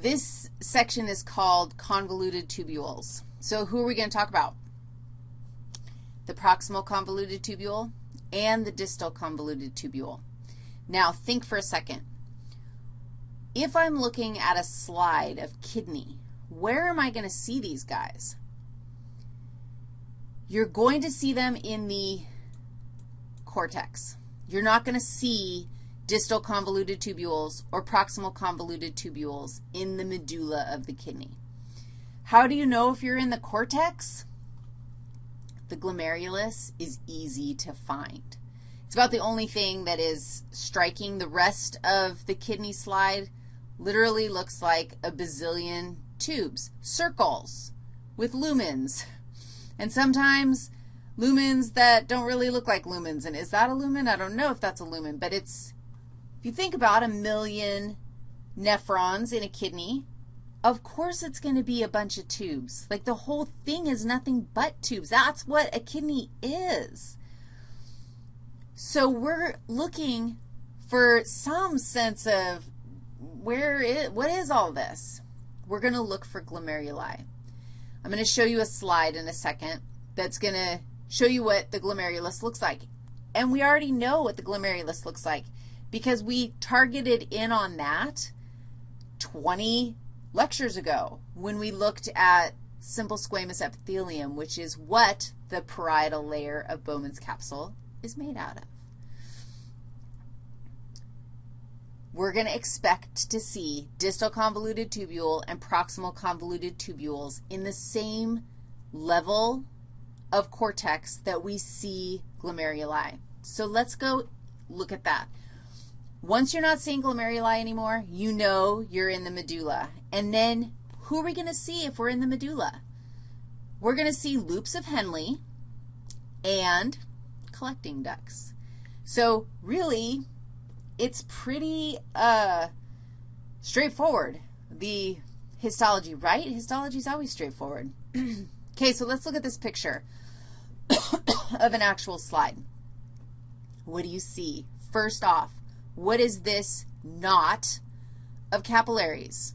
This section is called convoluted tubules. So who are we going to talk about? The proximal convoluted tubule and the distal convoluted tubule. Now, think for a second. If I'm looking at a slide of kidney, where am I going to see these guys? You're going to see them in the cortex. You're not going to see distal convoluted tubules or proximal convoluted tubules in the medulla of the kidney. How do you know if you're in the cortex? The glomerulus is easy to find. It's about the only thing that is striking. The rest of the kidney slide literally looks like a bazillion tubes, circles with lumens. And sometimes lumens that don't really look like lumens. And is that a lumen? I don't know if that's a lumen, but it's, if you think about a million nephrons in a kidney, of course it's going to be a bunch of tubes. Like the whole thing is nothing but tubes. That's what a kidney is. So we're looking for some sense of where is, what is all this? We're going to look for glomeruli. I'm going to show you a slide in a second that's going to show you what the glomerulus looks like. And we already know what the glomerulus looks like because we targeted in on that 20 lectures ago when we looked at simple squamous epithelium, which is what the parietal layer of Bowman's capsule is made out of. we're going to expect to see distal convoluted tubule and proximal convoluted tubules in the same level of cortex that we see glomeruli. So let's go look at that. Once you're not seeing glomeruli anymore, you know you're in the medulla. And then who are we going to see if we're in the medulla? We're going to see loops of Henle and collecting ducts. So really, it's pretty uh, straightforward, the histology, right? Histology is always straightforward. okay, so let's look at this picture of an actual slide. What do you see? First off, what is this knot of capillaries?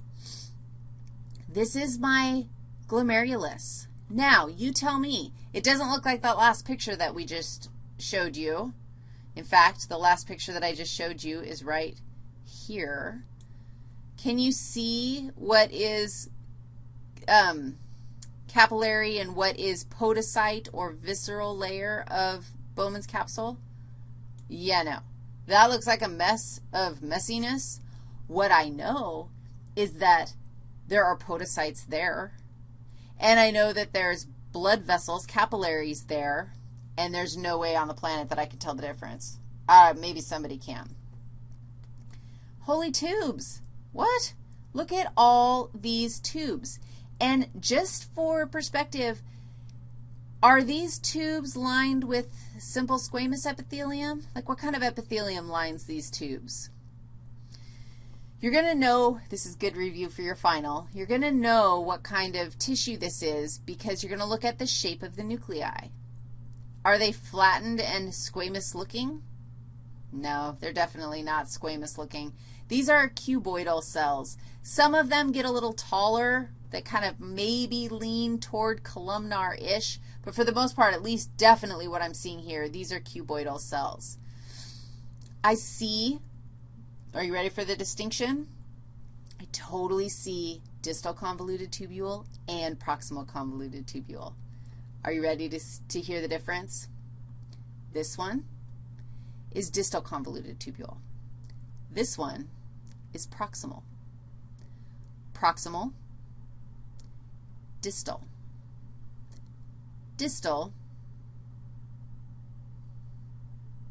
This is my glomerulus. Now, you tell me. It doesn't look like that last picture that we just showed you. In fact, the last picture that I just showed you is right here. Can you see what is um, capillary and what is podocyte or visceral layer of Bowman's capsule? Yeah, no. That looks like a mess of messiness. What I know is that there are podocytes there, and I know that there's blood vessels, capillaries there, and there's no way on the planet that I can tell the difference. Uh, maybe somebody can. Holy tubes. What? Look at all these tubes. And just for perspective, are these tubes lined with simple squamous epithelium? Like what kind of epithelium lines these tubes? You're going to know, this is good review for your final, you're going to know what kind of tissue this is because you're going to look at the shape of the nuclei. Are they flattened and squamous looking? No, they're definitely not squamous looking. These are cuboidal cells. Some of them get a little taller that kind of maybe lean toward columnar-ish, but for the most part, at least definitely what I'm seeing here, these are cuboidal cells. I see, are you ready for the distinction? I totally see distal convoluted tubule and proximal convoluted tubule. Are you ready to, to hear the difference? This one is distal convoluted tubule. This one is proximal. Proximal, distal. Distal,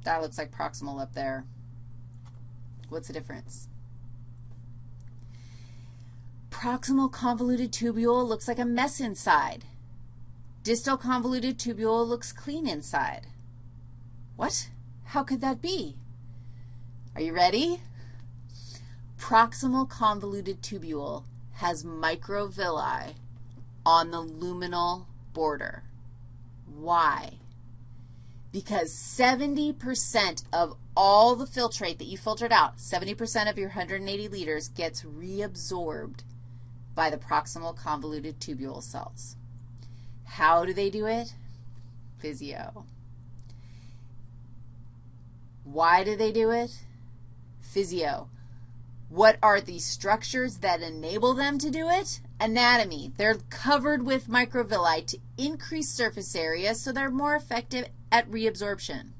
that looks like proximal up there. What's the difference? Proximal convoluted tubule looks like a mess inside. Distal convoluted tubule looks clean inside. What? How could that be? Are you ready? Proximal convoluted tubule has microvilli on the luminal border. Why? Because 70% of all the filtrate that you filtered out, 70% of your 180 liters gets reabsorbed by the proximal convoluted tubule cells. How do they do it? Physio. Why do they do it? Physio. What are the structures that enable them to do it? Anatomy. They're covered with microvilli to increase surface area so they're more effective at reabsorption.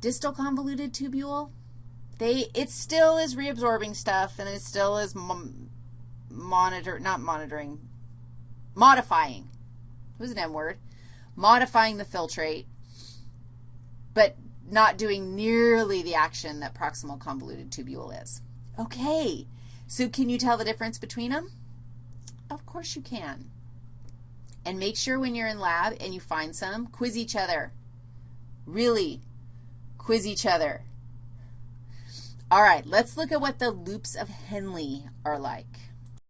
Distal convoluted tubule, they, it still is reabsorbing stuff and it still is monitor, not monitoring, modifying. It was an M word. Modifying the filtrate, but not doing nearly the action that proximal convoluted tubule is. Okay, so can you tell the difference between them? Of course you can. And make sure when you're in lab and you find some, quiz each other. Really, quiz each other. All right, let's look at what the loops of Henle are like.